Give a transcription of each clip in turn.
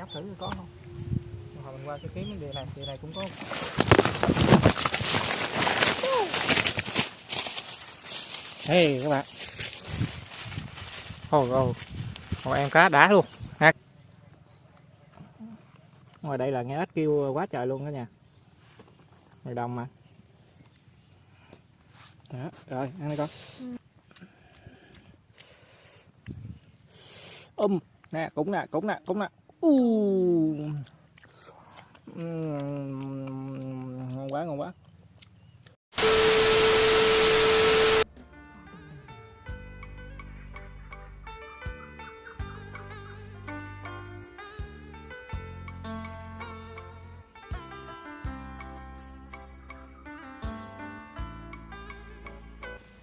nhấp thử có không? Hồi mình qua cái kiếm cái địa này địa này cũng có. Hey các bạn. Ồ ồ. Một em cá đá luôn. Ha. Ngoài đây là nghe ếch kêu quá trời luôn đó nha. Ngoài đồng mà. Đó, rồi ăn đi con. Um nè cũng nè cũng nè cũng nè u ngon quá ngon quá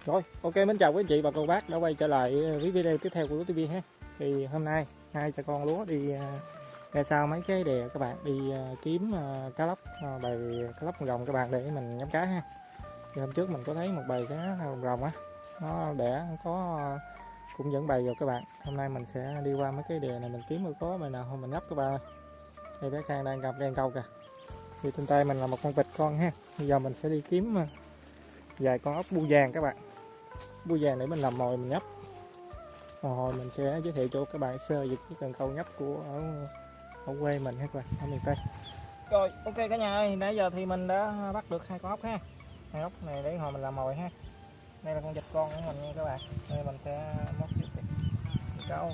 Rồi, ok mến chào quý anh chị và cô bác đã quay trở lại với video tiếp theo của Lúa TV ha. Thì hôm nay hai cha con lúa đi à, ra sau mấy cái đè các bạn đi à, kiếm à, cá lóc bầy cá lóc rồng các bạn để mình nhắm cá ha. Thì hôm trước mình có thấy một bầy cá rồng á, nó đẻ có cũng dẫn bầy rồi các bạn. Hôm nay mình sẽ đi qua mấy cái đè này mình kiếm có bầy nào không mình nhấp các bạn ơi. Đây bé Khang đang cầm đen câu kìa. Thì trên tay mình là một con vịt con ha. Bây giờ mình sẽ đi kiếm vài con ốc bu vàng các bạn bu vàng để mình làm mồi mình nhấp hồi mình sẽ giới thiệu cho các bạn sơ về cái cần câu nhấp của ở, ở quê mình hết rồi ở miền tây. Rồi ok cả nhà ơi nãy giờ thì mình đã bắt được hai con ốc ha. Hai ốc này để hồi mình làm mồi ha. Đây là con vịt con của mình nha các bạn. Đây mình sẽ móc vịt câu.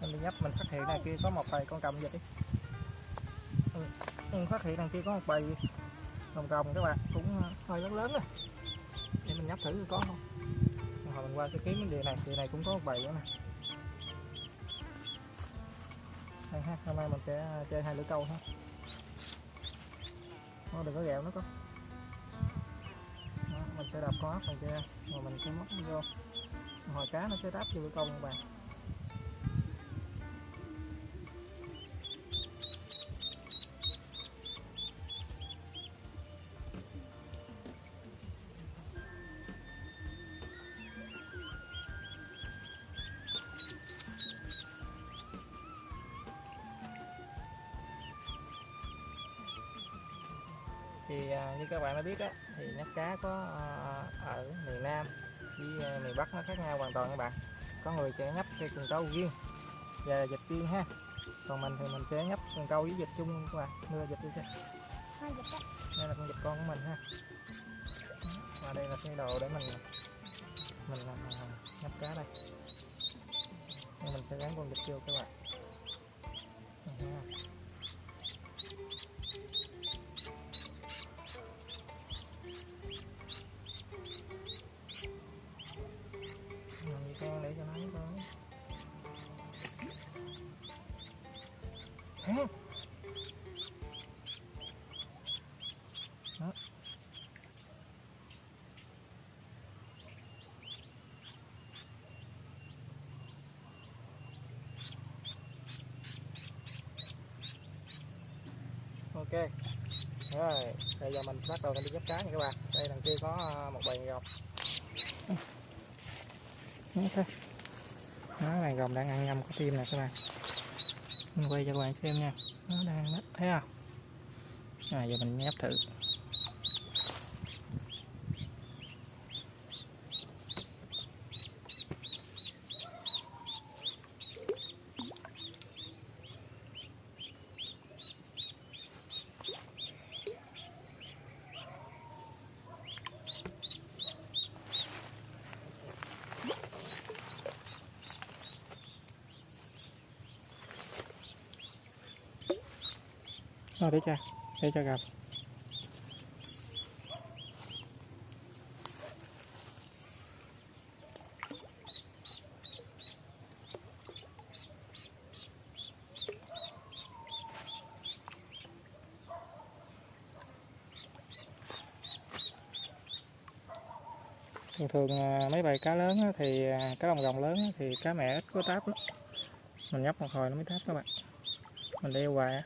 Mình đi nhấp mình phát hiện này kia có một bầy con cầm vịt đi. Ừ, mình phát hiện đằng kia có một bầy đồng rồng các bạn cũng hơi lớn lớn rồi để mình nhấp thử có không mà mình qua cái kiếm cái địa này địa này cũng có một bầy nữa nè. Đây ha, hôm nay mình sẽ à, chơi hai lưỡi câu ha. Nó đừng có gẹo nó có mình sẽ đập con ốc này kia, rồi mình sẽ móc nó vô. Hồi cá nó sẽ đáp vô lưỡi câu các bạn. Các bạn đã biết á thì nhát cá có à, ở miền Nam với à, miền Bắc nó khác nhau hoàn toàn các bạn. Có người sẽ nhấp theo cần câu riêng và dịch riêng ha. Còn mình thì mình sẽ nhấp cần câu với dịch chung các bạn. Đưa dịch đi cho. Đây là con dịch con của mình ha. Và đây là cái đồ để mình mình làm nhấp cá đây. Nên mình sẽ gắn con dịch vô các bạn ok. Rồi bây giờ mình bắt đầu mình đi dấp cá nha các bạn. Đây đằng kia có à, một bầy gọc ok nó này gồng đang ăn ngâm có tim nè các bạn. Mình quay cho các bạn xem nha. Nó đang đó thấy không? À, giờ mình nhấp thử. Rồi để cho, để cho gặp. thường thường à, mấy bầy cá lớn thì à, cá lồng gồng lớn thì cá mẹ ít có táp lắm. Mình nhấp một hồi nó mới táp các bạn. Mình đeo hoài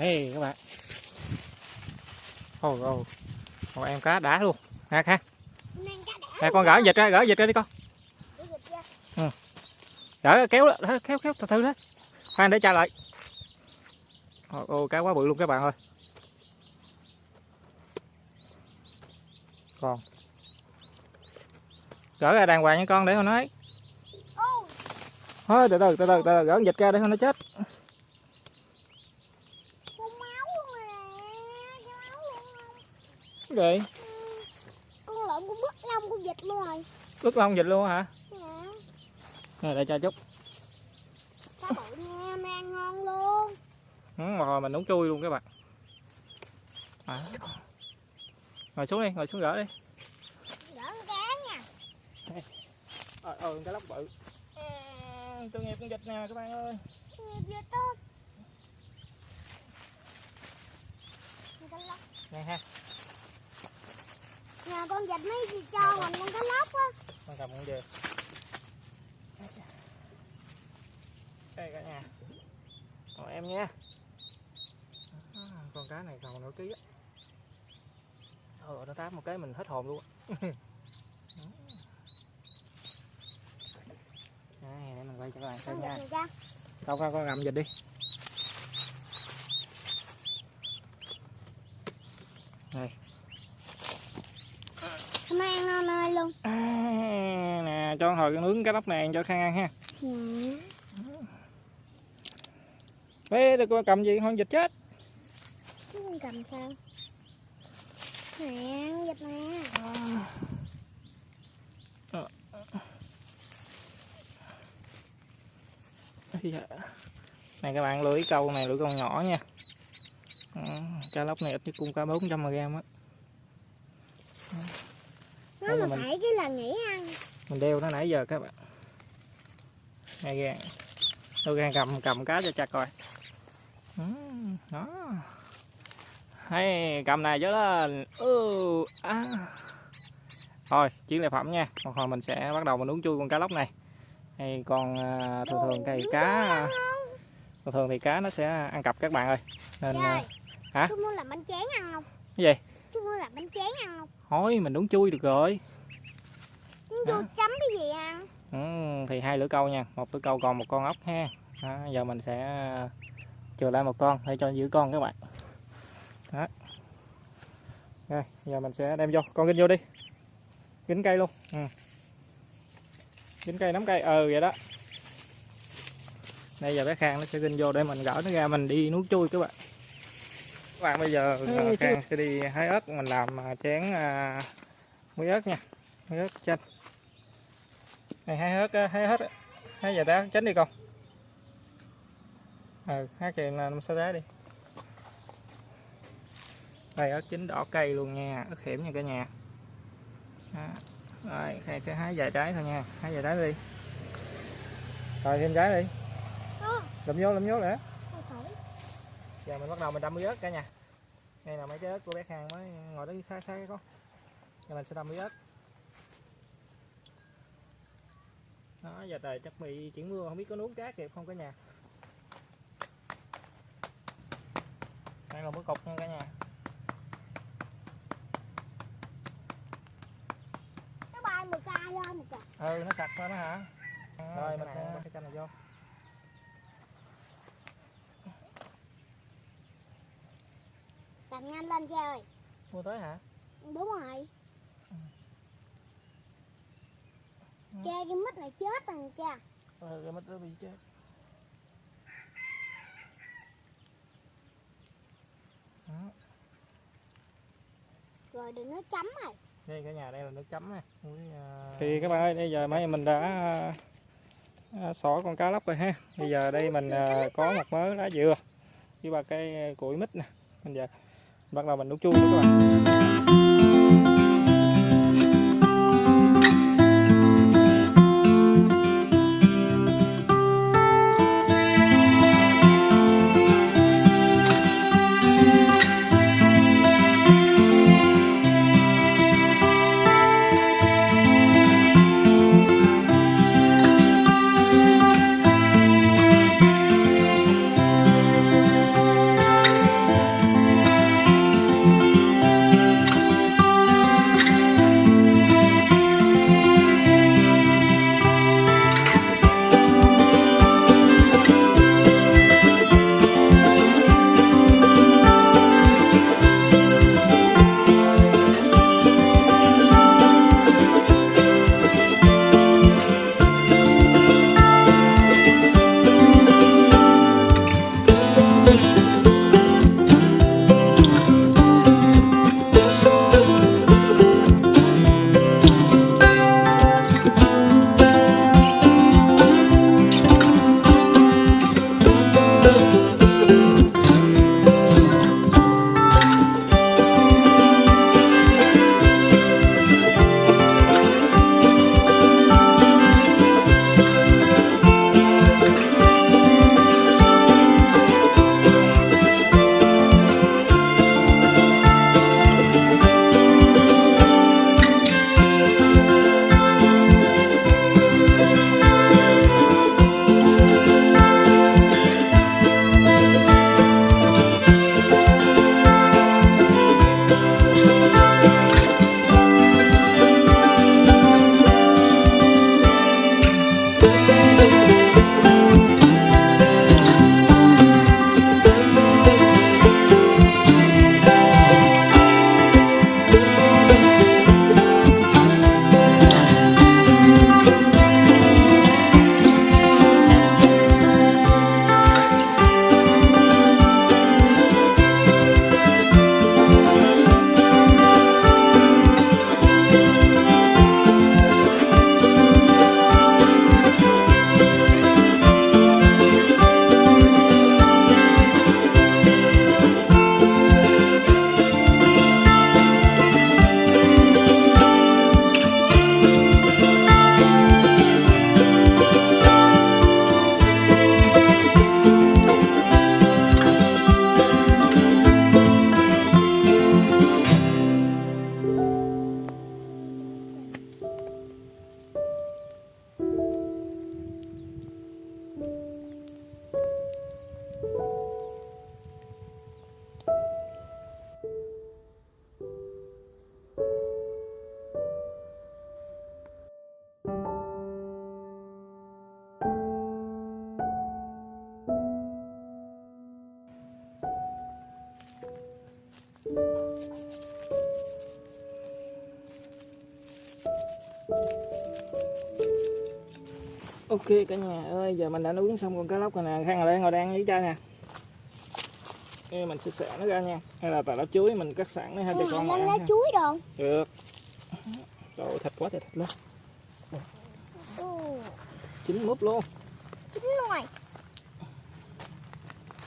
đây các bạn. Ôi ôi một em cá đá luôn. Ha ha nè con gỡ dịch ra gỡ dịch ra đi con. Ừ. gỡ kéo đó, kéo kéo từ từ đó. Khoan để cha lại. Ôi, ôi cá quá bự luôn các bạn ơi. Còn. Gỡ ra đàng hoàng nha con để con nói. Thôi từ từ từ từ, từ gỡ dịch ra để con nó chết vậy con lợn cũng bứt lông con vịt luôn rồi. Bứt lông vịt luôn hả? Dạ. Rồi để cho chút. Cá bự nha mang ngon luôn. Ừ, hồi mình nấu chui luôn các bạn. À. ngồi xuống đi ngồi xuống gỡ đi. Gỡ con cá nha. Ờ ờ cái lóc bự. À, tội nghiệp con vịt nè các bạn ơi. Nghiệp vịt tốt. Nè ha nhờ con vịt mới cho mình con cá lóc á. Con cầm con về. Đây cả nhà. Còn em nha. À, con cá này còn nửa ký á. Ờ nó táp một cái mình hết hồn luôn đây để mình quay cho các bạn xem nha. này con con ngậm dịch đi. Đây cho mấy ăn ngon ơi luôn à, nè cho hồi cái nướng cái lóc này cho khang ăn ha. Dạ. Ê, đừng có cầm gì con vịt chết. Con cầm sao? Nè con vịt nè. Da. này các bạn lưỡi câu này lưỡi câu nhỏ nha. Ừ, cá lóc này ít nhất cũng cả 400 g á. Nó mà mình- phải cái là nghỉ ăn mình đeo nó nãy giờ các bạn. Này gan đâu gan cầm cầm cá cho chặt coi ừ, đó. Hay cầm này cho lên. Ừ, à. thôi chiến lợi phẩm nha. Một hồi mình sẽ bắt đầu mình uống chui con cá lóc này. Hay còn à, thường thường thì cá thường thường thì cá nó sẽ ăn cặp các bạn ơi. Nên Trời, à, hả? chú muốn làm bánh tráng ăn không? Cái gì? Chú muốn làm bánh tráng ăn không? Thôi mình uống chui được rồi vô chấm cái gì ăn? Ừ, thì hai lưỡi câu nha. Một lưỡi câu còn một con ốc ha. Đó, giờ mình sẽ chừa lại một con để cho giữ con các bạn. Đó. Rồi giờ mình sẽ đem vô. Con kinh vô đi. Kính cây luôn. Ừ. kính cây nắm cây. Ừ vậy đó. Đây giờ bé khang nó sẽ kinh vô để mình gỡ nó ra mình đi nuốt chui các bạn. Các bạn bây giờ Ê, khang sẽ đi hái ớt. Mình làm à, chén à, muối ớt nha. Muối ớt chanh này hái ớt á, hái hết á. hái giờ tá tránh đi con. Ừ hái kìa là năm sáu tá đi. Đây ớt chín đỏ cây luôn nha ớt hiểm nha cả nhà. Đó. rồi khang sẽ hái vài trái thôi nha hái vài trái đi. Rồi thêm trái đi. Lụm vô lụm vô phải. giờ mình bắt đầu mình đâm muối ớt cả nhà. Đây là mấy trái ớt của bé khang mới ngồi đó xa xa con. Giờ mình sẽ đâm muối ớt đó giờ trời chắc bị chuyển mưa không biết có nuốt cá kịp không cả nhà. Đây là một cục nha cả nhà. Nó bay một ca lên một kìa ừ nó sạch lên đó hả? Rồi mình sẽ cái chanh này vô. Làm nhanh lên cha ơi mua tới hả? Đúng rồi cha cái mít này chết rồi cha. Ừ cái mít nó bị chết. Đó. rồi đừng nó chấm rồi đây cả nhà đây là nước chấm nè thì các bạn ơi bây giờ mấy mình đã à, xỏ con cá lóc rồi ha. Bây giờ đây mình à, có một mớ lá dừa với ba cái củi mít nè. Bây giờ bắt đầu mình nấu chua nữa các bạn ok cả nhà ơi giờ mình đã nướng xong con cá lóc rồi nè. Khang rồi đây ngồi đang với cha nè Ê, mình sẽ xẻ nó ra nha. Hay là tà lá chuối mình cắt sẵn nó hai cho con Ủa, ăn lá ha. chuối đồ. Được. Rồi thịt quá trời thịt luôn. Ồ, chín múp luôn. Chín rồi.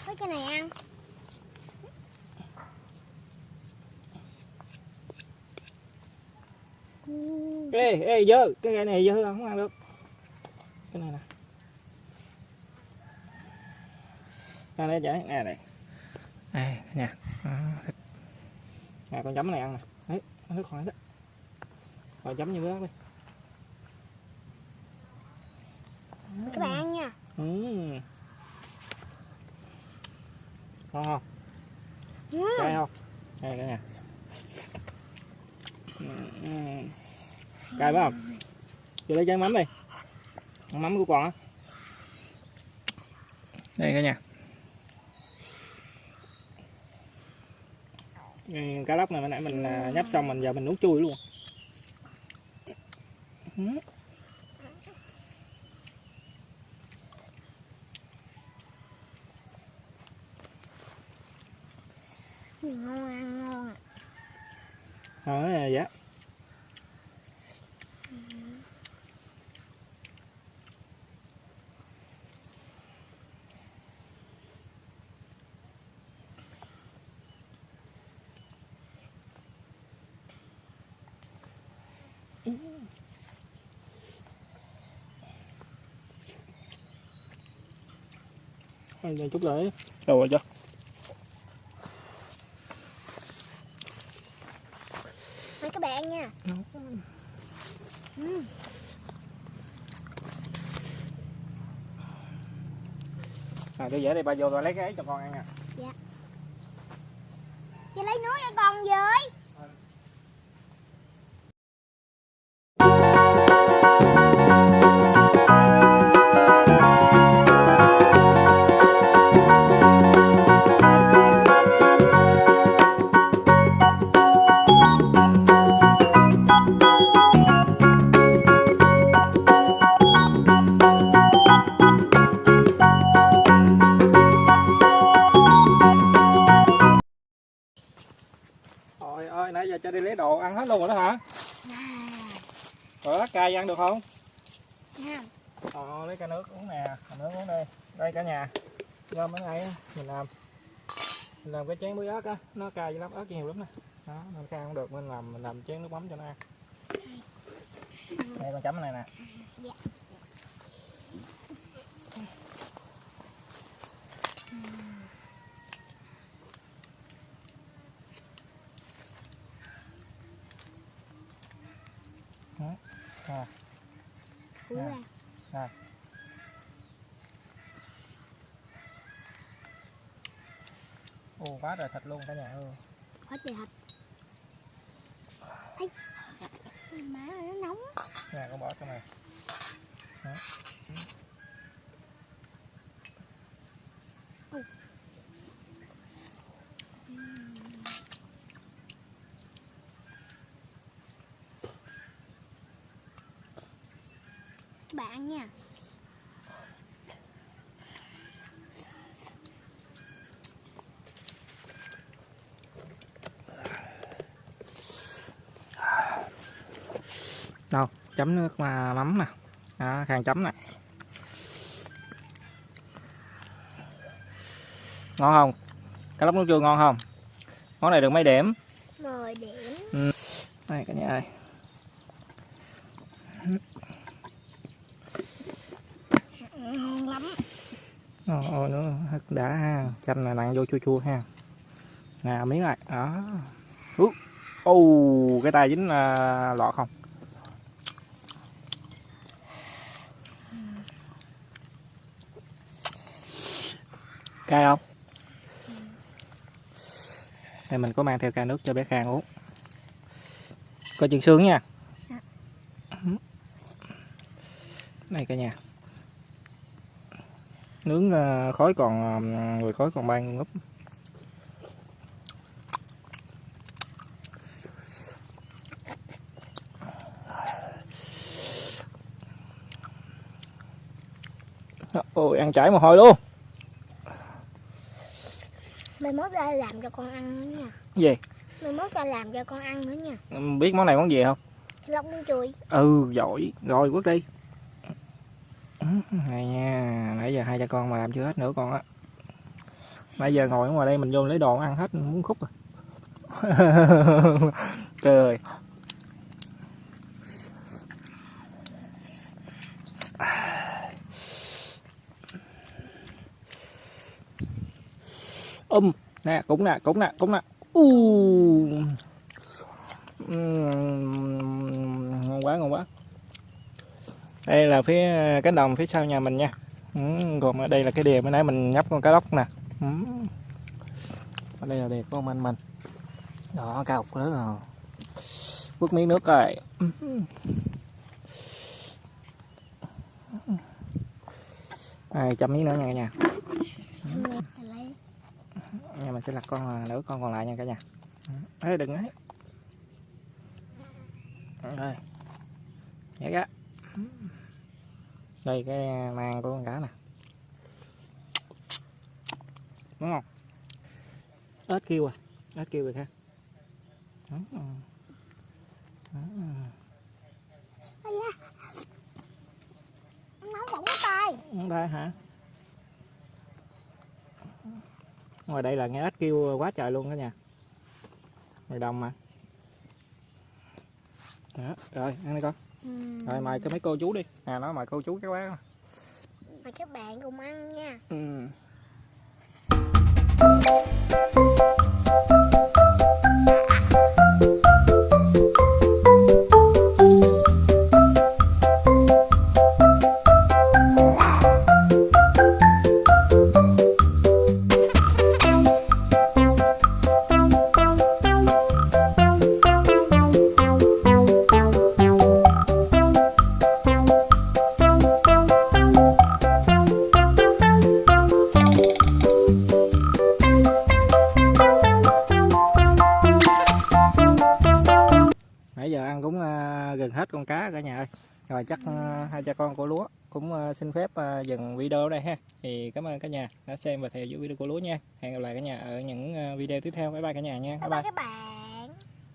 Mấy cái này ăn. Ừ, ê ê dơ. Cái gai này dơ không ăn được cái này nè. Nè đây vậy nè này nè. Nha thịt. Nè con chấm này ăn nè. Đấy nó nước khỏi đó. Rồi chấm như bữa đi. Các bạn ăn nha. Ừ. ngon không? Ừ, cay không? Đây cả nhà ừ. cay phải không? Vô lấy chén mắm đi mắm của con á. Đây cả nhà. Ừ, cá lóc này hồi nãy mình à, nhấp xong mình giờ mình nuốt chui luôn Ừ. Gì ngon ăn ngon à. Ờ, dạ Rồi, cho chút lại rồi chưa Mấy các bạn nha. Ừ, à tôi dễ đây bà vô rồi lấy cái ấy cho con ăn nè Chị lấy nước cho con với cay ăn được không? Nha Ờ, lấy cái nước uống nè, nước uống đây. Đây cả nhà. Do mấy ngày mình làm mình làm cái chén muối ớt á, nó cay với lắm ớt nhiều lắm nè. Đó, nên cay không được nên làm mình làm chén nước mắm cho nó ăn. Đây con chấm này nè. Dạ. Đó. Rồi. Cú Dạ. ra Ồ, quá trời thịt luôn cả nhà ơi. Hết trời thịt Ây, Má ơi, nó nóng Nè, con bỏ trong này. Đó. Các bạn ăn nha Đâu, chấm nước mà mắm nè. Đó, khang chấm nè. Ngon không? Cá lóc nước chua ngon không? Món này được mấy điểm? 10 điểm Đây cả nhà ơi. Ngon lắm Ồ, ồ nữa đã ha. Chanh này nặng vô chua chua ha. Nè miếng này. Đó. Ú. Ồ, cái tay dính uh, lọt không? cay không đây mình có mang theo ca nước cho bé Khang uống coi chừng xương nha Dạ. này cả nhà nướng ờ, khói còn ờ, người khói còn bay ngúp. Ôi ăn chảy một hồi luôn. Mai mốt ra làm cho con ăn nữa nha. Gì? Mai mốt ra làm cho con ăn nữa nha. Biết món này món gì không? Lóc chuối ừ giỏi. Rồi quất đi này nha, nãy giờ hai cha con mà làm chưa hết nữa con á. Nãy giờ ngồi ở ngoài đây mình vô lấy đồ ăn hết muốn khúc rồi à. trời ơi. Um nè cũng nè cũng nè cũng nè. U uh quá ngon quá đây là phía cánh đồng phía sau nhà mình nha. Ừ, còn ở đây là cái đìa mới nãy mình nhấp con cá lóc nè. Ừ. ở đây là đìa của ông anh mình. Đó cá ốc lớn rồi. Bước miếng nước rồi. Ừ. Ai à, chấm miếng nữa nha cả nhà. Nhà mình sẽ lặt con à, nữ con còn lại nha cả nhà. Ừ. Ấy đừng ấy. Rồi. Nhảy ra đây cái mang của con cá nè. Đúng không? Ếch kêu à. Ếch kêu rồi. Ha Đó. Đó. Không đây hả ngoài đây là nghe ếch kêu quá trời luôn đó nha. Ngoài đồng mà. Đó, rồi ăn đi con ừ. rồi mời cái mấy cô chú đi à nói mời cô chú các bác Mời các bạn cùng ăn nha ừ. Cha con của lúa. Cũng ờ, xin phép ờ, dừng video ở đây ha. Thì cảm ơn cả nhà đã xem và theo dõi video của lúa nha. Hẹn gặp lại cả nhà ở những ờ, video tiếp theo. Bye bye cả nhà nha. Bye. Bye bye các bạn.